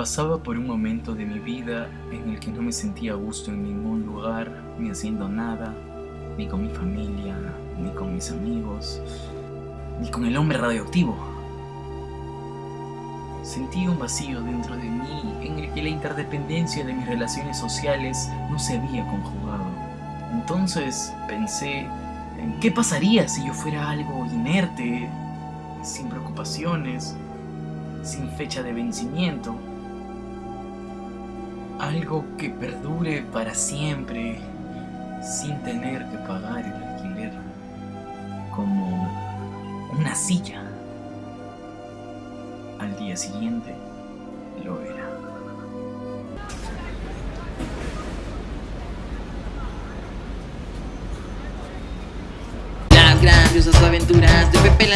Pasaba por un momento de mi vida en el que no me sentía a gusto en ningún lugar, ni haciendo nada, ni con mi familia, ni con mis amigos, ni con el hombre radioactivo. Sentí un vacío dentro de mí en el que la interdependencia de mis relaciones sociales no se había conjugado. Entonces pensé, ¿qué pasaría si yo fuera algo inerte, sin preocupaciones, sin fecha de vencimiento? Algo que perdure para siempre sin tener que pagar el alquiler. Como una silla. Al día siguiente lo era. Las grandiosas aventuras de Pepe